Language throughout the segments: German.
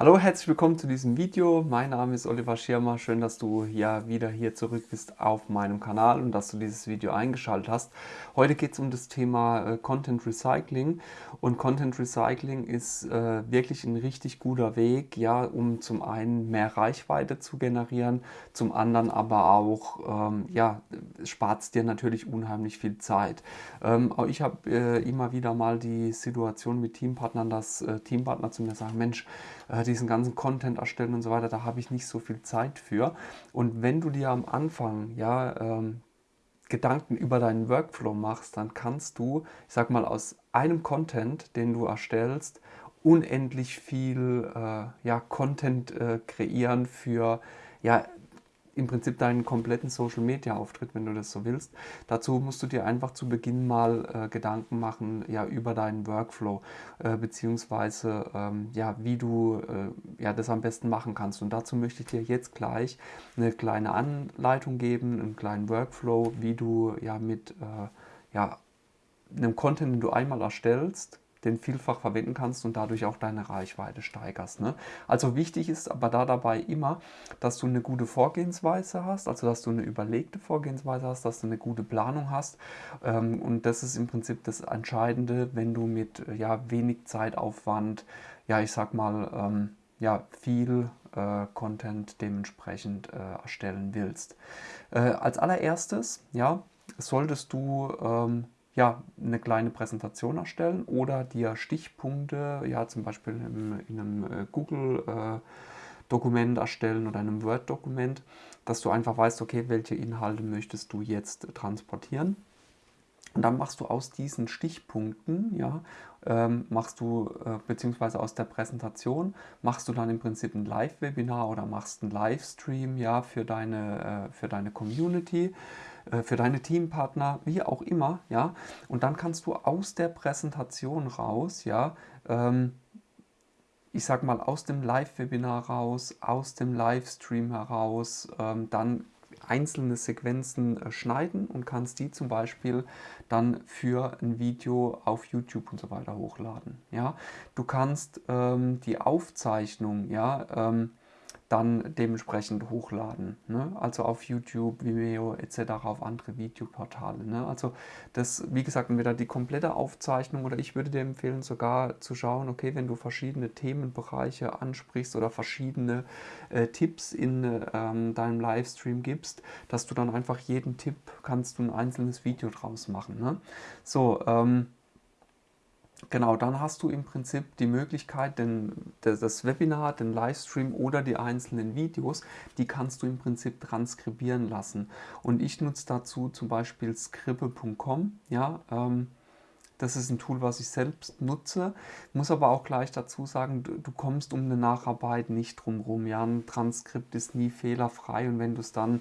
Hallo, herzlich willkommen zu diesem Video. Mein Name ist Oliver Schirmer. Schön, dass du ja wieder hier zurück bist auf meinem Kanal und dass du dieses Video eingeschaltet hast. Heute geht es um das Thema äh, Content Recycling und Content Recycling ist äh, wirklich ein richtig guter Weg, ja, um zum einen mehr Reichweite zu generieren, zum anderen aber auch, ähm, ja, spart es dir natürlich unheimlich viel Zeit. Ähm, ich habe äh, immer wieder mal die Situation mit Teampartnern, dass äh, Teampartner zu mir sagen, Mensch, äh, diesen ganzen Content erstellen und so weiter, da habe ich nicht so viel Zeit für. Und wenn du dir am Anfang ja ähm, Gedanken über deinen Workflow machst, dann kannst du, ich sag mal, aus einem Content, den du erstellst, unendlich viel äh, ja, Content äh, kreieren für ja, im Prinzip deinen kompletten Social Media Auftritt, wenn du das so willst. Dazu musst du dir einfach zu Beginn mal äh, Gedanken machen ja, über deinen Workflow, äh, beziehungsweise ähm, ja, wie du äh, ja, das am besten machen kannst. Und dazu möchte ich dir jetzt gleich eine kleine Anleitung geben, einen kleinen Workflow, wie du ja mit äh, ja, einem Content, den du einmal erstellst, den vielfach verwenden kannst und dadurch auch deine Reichweite steigerst. Ne? Also wichtig ist aber da dabei immer, dass du eine gute Vorgehensweise hast, also dass du eine überlegte Vorgehensweise hast, dass du eine gute Planung hast ähm, und das ist im Prinzip das Entscheidende, wenn du mit ja, wenig Zeitaufwand, ja ich sag mal, ähm, ja, viel äh, Content dementsprechend äh, erstellen willst. Äh, als allererstes, ja, solltest du ähm, ja, eine kleine Präsentation erstellen oder dir Stichpunkte, ja zum Beispiel in, in einem äh, Google-Dokument äh, erstellen oder einem Word-Dokument, dass du einfach weißt, okay, welche Inhalte möchtest du jetzt transportieren. Und dann machst du aus diesen Stichpunkten, ja, ähm, machst du, äh, beziehungsweise aus der Präsentation, machst du dann im Prinzip ein Live-Webinar oder machst einen Livestream, ja, für deine, äh, für deine Community. Äh, für deine Teampartner, wie auch immer, ja. Und dann kannst du aus der Präsentation raus, ja, ähm, ich sag mal aus dem Live-Webinar raus, aus dem Livestream heraus, ähm, dann einzelne Sequenzen äh, schneiden und kannst die zum Beispiel dann für ein Video auf YouTube und so weiter hochladen. Ja, du kannst ähm, die Aufzeichnung, ja, ähm, dann dementsprechend hochladen. Ne? Also auf YouTube, Vimeo etc., auf andere Videoportale. Ne? Also das, wie gesagt, entweder die komplette Aufzeichnung oder ich würde dir empfehlen, sogar zu schauen, okay, wenn du verschiedene Themenbereiche ansprichst oder verschiedene äh, Tipps in ähm, deinem Livestream gibst, dass du dann einfach jeden Tipp, kannst du ein einzelnes Video draus machen. Ne? So, ähm, Genau, dann hast du im Prinzip die Möglichkeit, den, das Webinar, den Livestream oder die einzelnen Videos, die kannst du im Prinzip transkribieren lassen. Und ich nutze dazu zum Beispiel scribble.com, ja, ähm, das ist ein Tool, was ich selbst nutze. Muss aber auch gleich dazu sagen, du, du kommst um eine Nacharbeit nicht drum rum. Ja, ein Transkript ist nie fehlerfrei und wenn du es dann,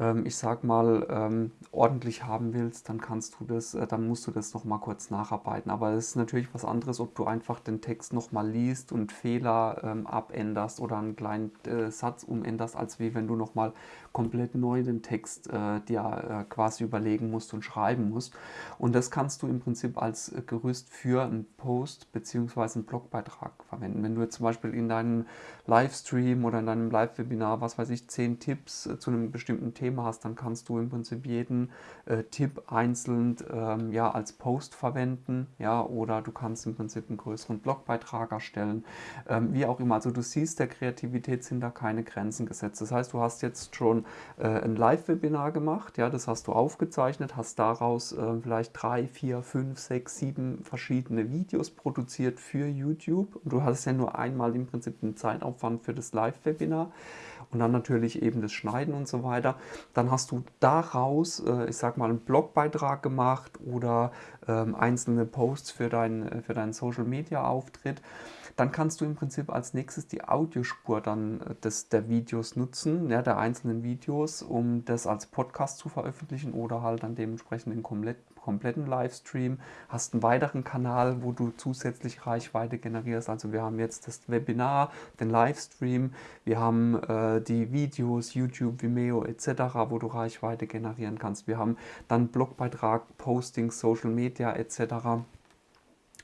ähm, ich sag mal, ähm, ordentlich haben willst, dann kannst du das, äh, dann musst du das nochmal kurz nacharbeiten. Aber es ist natürlich was anderes, ob du einfach den Text nochmal liest und Fehler ähm, abänderst oder einen kleinen äh, Satz umänderst, als wie wenn du nochmal komplett neu den Text äh, dir äh, quasi überlegen musst und schreiben musst. Und das kannst du im Prinzip als als Gerüst für einen Post bzw. einen Blogbeitrag verwenden. Wenn du jetzt zum Beispiel in deinem Livestream oder in deinem Live-Webinar, was weiß ich, zehn Tipps äh, zu einem bestimmten Thema hast, dann kannst du im Prinzip jeden äh, Tipp einzeln ähm, ja, als Post verwenden ja, oder du kannst im Prinzip einen größeren Blogbeitrag erstellen, ähm, wie auch immer. Also du siehst, der Kreativität sind da keine Grenzen gesetzt. Das heißt, du hast jetzt schon äh, ein Live-Webinar gemacht, ja, das hast du aufgezeichnet, hast daraus äh, vielleicht drei, vier, fünf, sechs, sechs, sieben verschiedene Videos produziert für YouTube. Und du hast ja nur einmal im Prinzip den Zeitaufwand für das Live-Webinar und dann natürlich eben das Schneiden und so weiter. Dann hast du daraus, äh, ich sag mal, einen Blogbeitrag gemacht oder ähm, einzelne Posts für, dein, äh, für deinen Social-Media-Auftritt. Dann kannst du im Prinzip als nächstes die Audiospur dann äh, des, der Videos nutzen, ja, der einzelnen Videos, um das als Podcast zu veröffentlichen oder halt dann dementsprechend den komplett, kompletten Livestream. Hast einen weiteren Kanal, wo du zusätzlich Reichweite generierst. Also wir haben jetzt das Webinar, den Livestream, wir haben äh, die Videos, YouTube, Vimeo etc., wo du Reichweite generieren kannst. Wir haben dann Blogbeitrag, Posting, Social Media etc.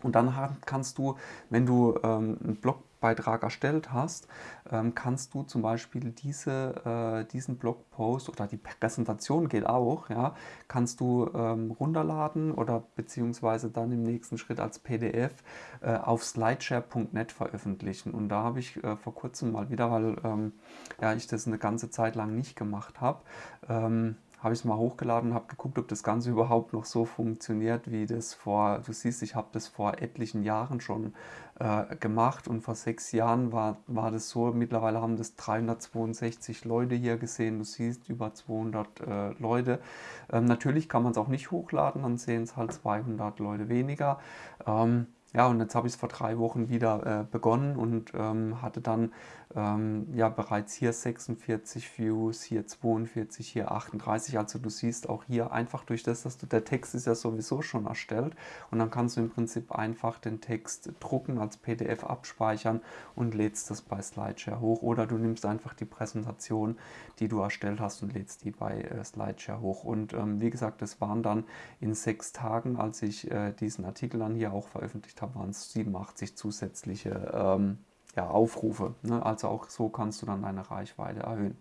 Und dann kannst du, wenn du ähm, einen Blog Blogbeitrag erstellt hast, ähm, kannst du zum Beispiel diese, äh, diesen Blogpost oder die Präsentation geht auch, ja, kannst du ähm, runterladen oder beziehungsweise dann im nächsten Schritt als PDF äh, auf slideshare.net veröffentlichen. Und da habe ich äh, vor kurzem mal wieder, weil ähm, ja, ich das eine ganze Zeit lang nicht gemacht habe, habe ich es mal hochgeladen, habe geguckt, ob das Ganze überhaupt noch so funktioniert, wie das vor, du siehst, ich habe das vor etlichen Jahren schon äh, gemacht und vor sechs Jahren war, war das so, mittlerweile haben das 362 Leute hier gesehen, du siehst über 200 äh, Leute. Ähm, natürlich kann man es auch nicht hochladen, dann sehen es halt 200 Leute weniger. Ähm, ja, und jetzt habe ich es vor drei Wochen wieder äh, begonnen und ähm, hatte dann ähm, ja bereits hier 46 Views, hier 42, hier 38. Also du siehst auch hier einfach durch das, dass du, der Text ist ja sowieso schon erstellt und dann kannst du im Prinzip einfach den Text drucken, als PDF abspeichern und lädst das bei Slideshare hoch. Oder du nimmst einfach die Präsentation, die du erstellt hast und lädst die bei äh, Slideshare hoch. Und ähm, wie gesagt, das waren dann in sechs Tagen, als ich äh, diesen Artikel dann hier auch veröffentlicht habe, waren es 87 zusätzliche ähm, ja, Aufrufe. Ne? Also auch so kannst du dann deine Reichweite erhöhen.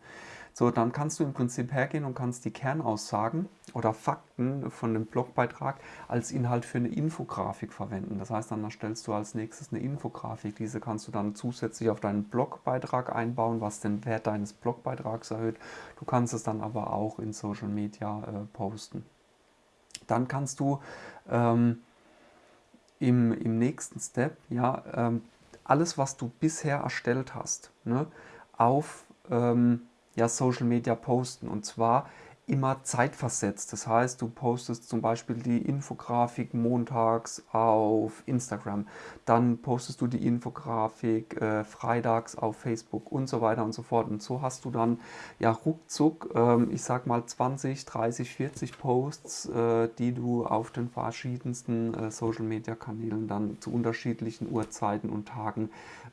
So, dann kannst du im Prinzip hergehen und kannst die Kernaussagen oder Fakten von dem Blogbeitrag als Inhalt für eine Infografik verwenden. Das heißt, dann erstellst du als nächstes eine Infografik. Diese kannst du dann zusätzlich auf deinen Blogbeitrag einbauen, was den Wert deines Blogbeitrags erhöht. Du kannst es dann aber auch in Social Media äh, posten. Dann kannst du ähm, im, im nächsten Step ja, ähm, alles, was du bisher erstellt hast, ne, auf ähm, ja, Social Media posten. Und zwar immer zeitversetzt. Das heißt, du postest zum Beispiel die Infografik montags auf Instagram, dann postest du die Infografik äh, freitags auf Facebook und so weiter und so fort. Und so hast du dann ja ruckzuck, ähm, ich sag mal 20, 30, 40 Posts, äh, die du auf den verschiedensten äh, Social Media Kanälen dann zu unterschiedlichen Uhrzeiten und Tagen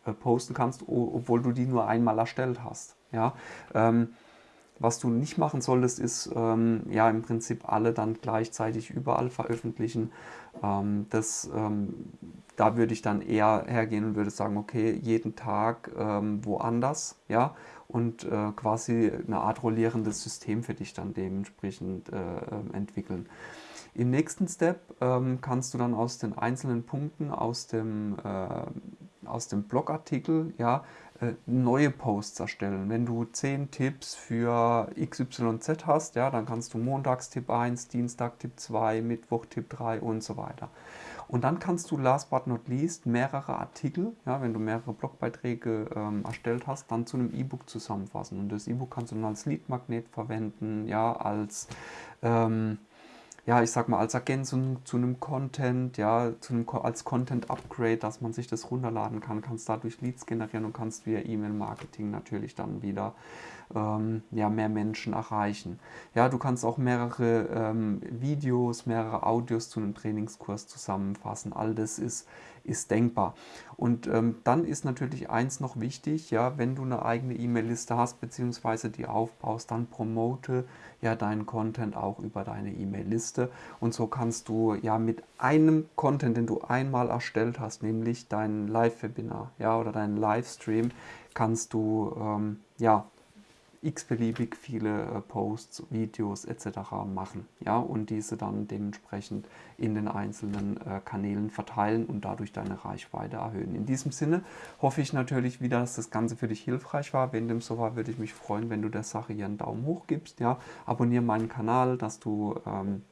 äh, posten kannst, obwohl du die nur einmal erstellt hast. Ja, ähm, was du nicht machen solltest, ist ähm, ja im Prinzip alle dann gleichzeitig überall veröffentlichen. Ähm, das, ähm, da würde ich dann eher hergehen und würde sagen, okay, jeden Tag ähm, woanders, ja, und äh, quasi eine Art rollierendes System für dich dann dementsprechend äh, ähm, entwickeln. Im nächsten Step ähm, kannst du dann aus den einzelnen Punkten aus dem, äh, aus dem Blogartikel ja, neue Posts erstellen. Wenn du 10 Tipps für XYZ hast, ja, dann kannst du Montags Tipp 1, Dienstag Tipp 2, Mittwoch Tipp 3 und so weiter. Und dann kannst du last but not least mehrere Artikel, ja, wenn du mehrere Blogbeiträge ähm, erstellt hast, dann zu einem E-Book zusammenfassen. Und das E-Book kannst du dann als Leadmagnet verwenden, ja, als ähm, ja, ich sag mal, als Ergänzung zu einem Content, ja, zu einem, als Content-Upgrade, dass man sich das runterladen kann, kannst dadurch Leads generieren und kannst via E-Mail-Marketing natürlich dann wieder ähm, ja, mehr Menschen erreichen. Ja, du kannst auch mehrere ähm, Videos, mehrere Audios zu einem Trainingskurs zusammenfassen. All das ist ist denkbar. Und ähm, dann ist natürlich eins noch wichtig, ja, wenn du eine eigene E-Mail-Liste hast, beziehungsweise die aufbaust, dann promote ja deinen Content auch über deine E-Mail-Liste. Und so kannst du ja mit einem Content, den du einmal erstellt hast, nämlich dein Live-Webinar ja, oder deinen Livestream, kannst du ähm, ja x-beliebig viele äh, Posts, Videos etc. machen ja, und diese dann dementsprechend in den einzelnen äh, Kanälen verteilen und dadurch deine Reichweite erhöhen. In diesem Sinne hoffe ich natürlich wieder, dass das Ganze für dich hilfreich war. Wenn dem so war, würde ich mich freuen, wenn du der Sache hier einen Daumen hoch gibst. Ja. Abonniere meinen Kanal, dass du ähm,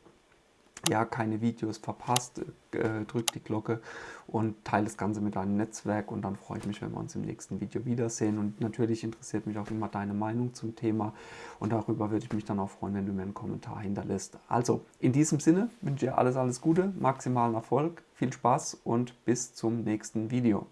ja, keine Videos verpasst, äh, drück die Glocke und teile das Ganze mit deinem Netzwerk und dann freue ich mich, wenn wir uns im nächsten Video wiedersehen. Und natürlich interessiert mich auch immer deine Meinung zum Thema und darüber würde ich mich dann auch freuen, wenn du mir einen Kommentar hinterlässt. Also, in diesem Sinne wünsche ich dir alles, alles Gute, maximalen Erfolg, viel Spaß und bis zum nächsten Video.